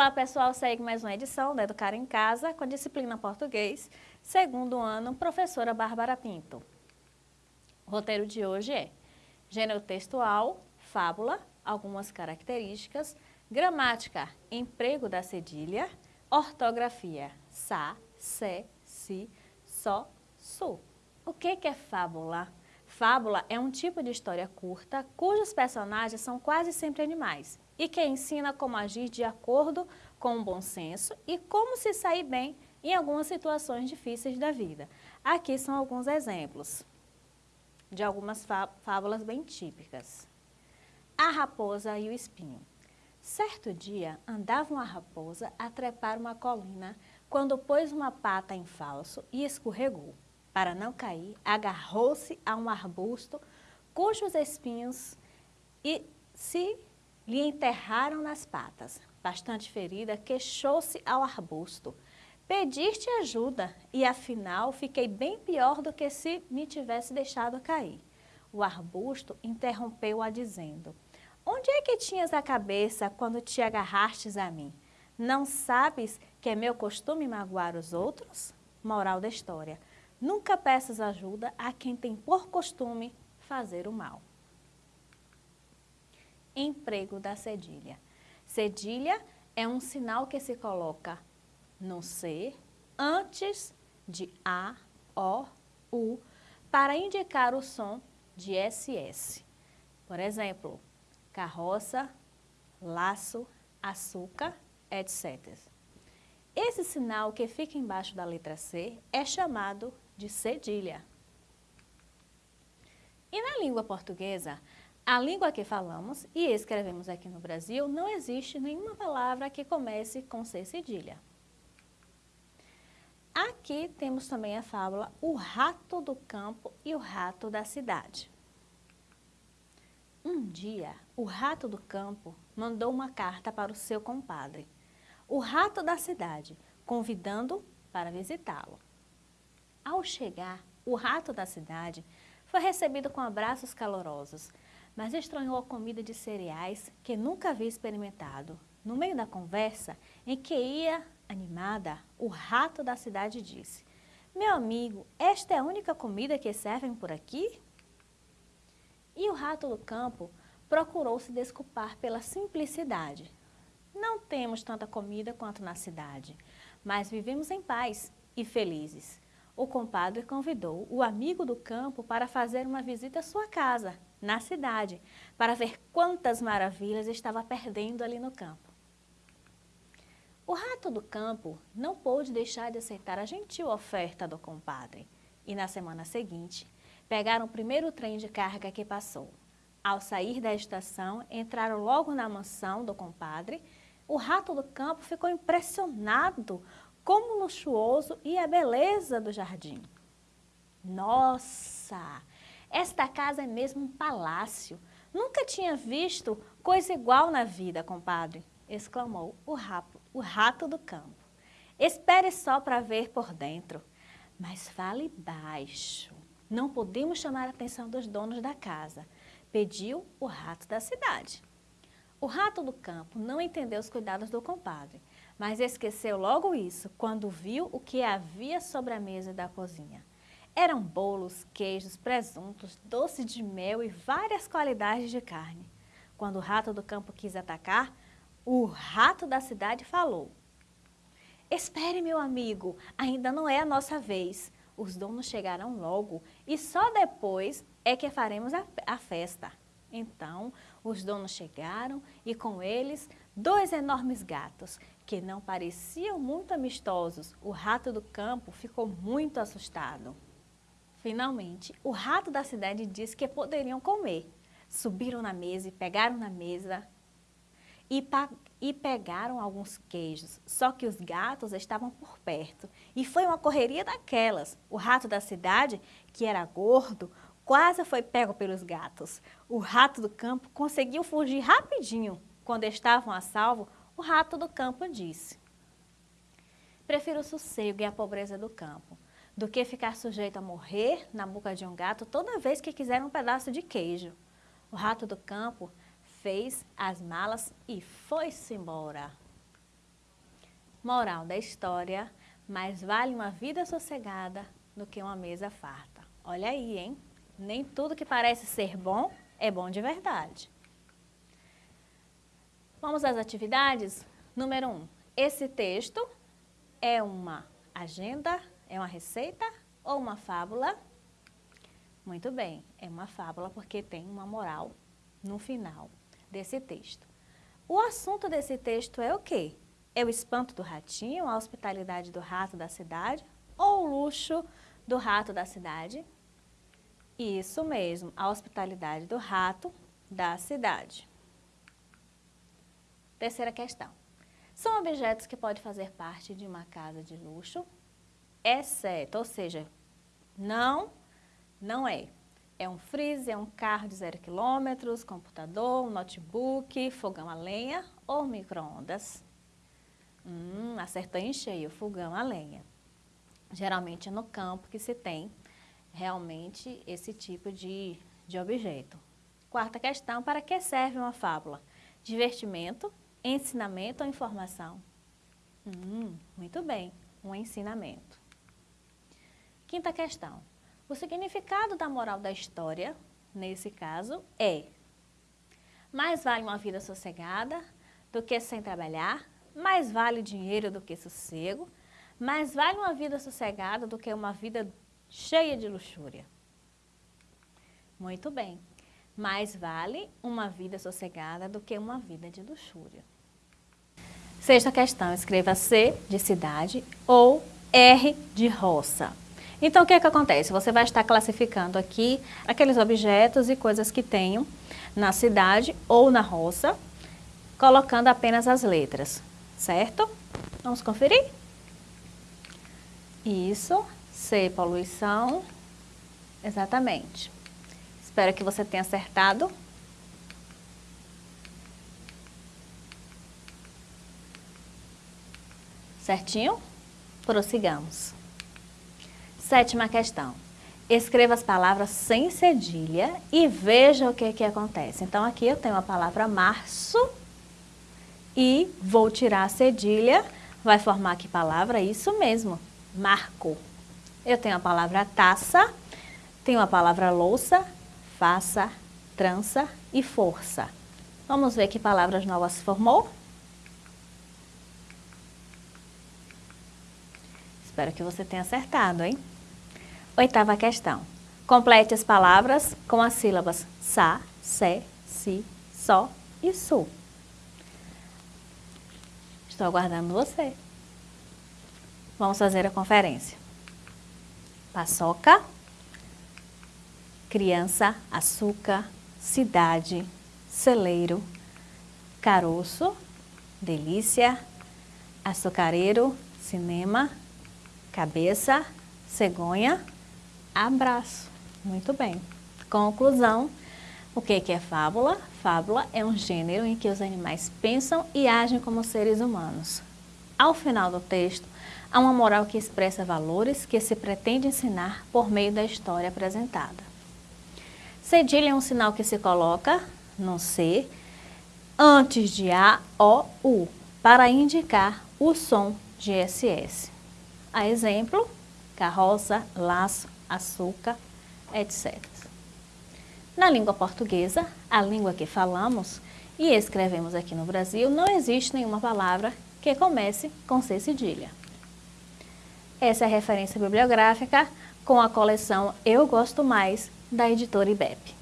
Olá pessoal, segue mais uma edição da Educar em Casa com a disciplina Português, segundo ano, professora Bárbara Pinto. O roteiro de hoje é gênero textual, fábula, algumas características, gramática, emprego da cedilha, ortografia, sa, se, si, só, su. O que é fábula? Fábula é um tipo de história curta cujos personagens são quase sempre animais e que ensina como agir de acordo com o bom senso e como se sair bem em algumas situações difíceis da vida. Aqui são alguns exemplos de algumas fábulas bem típicas. A raposa e o espinho. Certo dia, andava uma raposa a trepar uma colina quando pôs uma pata em falso e escorregou. Para não cair, agarrou-se a um arbusto cujos espinhos e se lhe enterraram nas patas. Bastante ferida, queixou-se ao arbusto. Pediste ajuda e afinal fiquei bem pior do que se me tivesse deixado cair. O arbusto interrompeu-a dizendo, Onde é que tinhas a cabeça quando te agarrastes a mim? Não sabes que é meu costume magoar os outros? Moral da história. Nunca peças ajuda a quem tem por costume fazer o mal. Emprego da cedilha. Cedilha é um sinal que se coloca no ser antes de A, O, U, para indicar o som de SS. Por exemplo, carroça, laço, açúcar, etc. Esse sinal que fica embaixo da letra C é chamado de cedilha. E na língua portuguesa, a língua que falamos e escrevemos aqui no Brasil, não existe nenhuma palavra que comece com C cedilha. Aqui temos também a fábula O Rato do Campo e o Rato da Cidade. Um dia, o rato do campo mandou uma carta para o seu compadre, o rato da cidade, convidando para visitá-lo. Ao chegar, o rato da cidade foi recebido com abraços calorosos, mas estranhou a comida de cereais que nunca havia experimentado. No meio da conversa, em que ia animada, o rato da cidade disse, Meu amigo, esta é a única comida que servem por aqui? E o rato do campo procurou se desculpar pela simplicidade. Não temos tanta comida quanto na cidade, mas vivemos em paz e felizes o compadre convidou o amigo do campo para fazer uma visita à sua casa, na cidade, para ver quantas maravilhas estava perdendo ali no campo. O rato do campo não pôde deixar de aceitar a gentil oferta do compadre e na semana seguinte pegaram o primeiro trem de carga que passou. Ao sair da estação, entraram logo na mansão do compadre. O rato do campo ficou impressionado como luxuoso e a beleza do jardim. Nossa, esta casa é mesmo um palácio. Nunca tinha visto coisa igual na vida, compadre, exclamou o rato, o rato do campo. Espere só para ver por dentro. Mas fale baixo. Não podemos chamar a atenção dos donos da casa, pediu o rato da cidade. O rato do campo não entendeu os cuidados do compadre mas esqueceu logo isso quando viu o que havia sobre a mesa da cozinha. Eram bolos, queijos, presuntos, doce de mel e várias qualidades de carne. Quando o rato do campo quis atacar, o rato da cidade falou. Espere, meu amigo, ainda não é a nossa vez. Os donos chegarão logo e só depois é que faremos a, a festa. Então, os donos chegaram e com eles dois enormes gatos, que não pareciam muito amistosos. O rato do campo ficou muito assustado. Finalmente, o rato da cidade disse que poderiam comer. Subiram na mesa e pegaram na mesa e, e, pegaram alguns queijos, só que os gatos estavam por perto. E foi uma correria daquelas. O rato da cidade, que era gordo, quase foi pego pelos gatos. O rato do campo conseguiu fugir rapidinho. Quando estavam a salvo, o rato do campo disse, Prefiro o sossego e a pobreza do campo, do que ficar sujeito a morrer na boca de um gato toda vez que quiser um pedaço de queijo. O rato do campo fez as malas e foi-se embora. Moral da história, mais vale uma vida sossegada do que uma mesa farta. Olha aí, hein? Nem tudo que parece ser bom é bom de verdade. Vamos às atividades? Número 1. Um, esse texto é uma agenda, é uma receita ou uma fábula? Muito bem, é uma fábula porque tem uma moral no final desse texto. O assunto desse texto é o quê? É o espanto do ratinho, a hospitalidade do rato da cidade ou o luxo do rato da cidade? Isso mesmo, a hospitalidade do rato da cidade. Terceira questão. São objetos que podem fazer parte de uma casa de luxo, exceto, ou seja, não, não é. É um freezer, é um carro de zero quilômetros, computador, um notebook, fogão a lenha ou micro-ondas. Hum, acertou em cheio, fogão a lenha. Geralmente é no campo que se tem realmente esse tipo de, de objeto. Quarta questão, para que serve uma fábula? Divertimento, ensinamento ou informação? Hum, muito bem, um ensinamento. Quinta questão, o significado da moral da história, nesse caso, é mais vale uma vida sossegada do que sem trabalhar, mais vale dinheiro do que sossego, mais vale uma vida sossegada do que uma vida cheia de luxúria. Muito bem, mais vale uma vida sossegada do que uma vida de luxúria. Sexta questão, escreva C de cidade ou R de roça. Então, o que é que acontece? Você vai estar classificando aqui aqueles objetos e coisas que tenham na cidade ou na roça, colocando apenas as letras, certo? Vamos conferir? Isso, C, poluição, exatamente. Espero que você tenha acertado. Certinho? Prossigamos. Sétima questão. Escreva as palavras sem cedilha e veja o que, que acontece. Então, aqui eu tenho a palavra março e vou tirar a cedilha. Vai formar que palavra? Isso mesmo, marco. Eu tenho a palavra taça, tenho a palavra louça, faça, trança e força. Vamos ver que palavras novas formou? Espero que você tenha acertado, hein? Oitava questão. Complete as palavras com as sílabas sa, se, si, só e su. Estou aguardando você. Vamos fazer a conferência. Paçoca, criança, açúcar, cidade, celeiro, caroço, delícia, açucareiro, cinema, cabeça, cegonha, abraço. Muito bem. Conclusão. O que é fábula? Fábula é um gênero em que os animais pensam e agem como seres humanos. Ao final do texto, há uma moral que expressa valores que se pretende ensinar por meio da história apresentada. Cedilha é um sinal que se coloca no C antes de A, O, U, para indicar o som de SS. A exemplo, carroça, laço, açúcar, etc. Na língua portuguesa, a língua que falamos e escrevemos aqui no Brasil, não existe nenhuma palavra que comece com C cedilha. Essa é a referência bibliográfica com a coleção Eu Gosto Mais, da editora IBEP.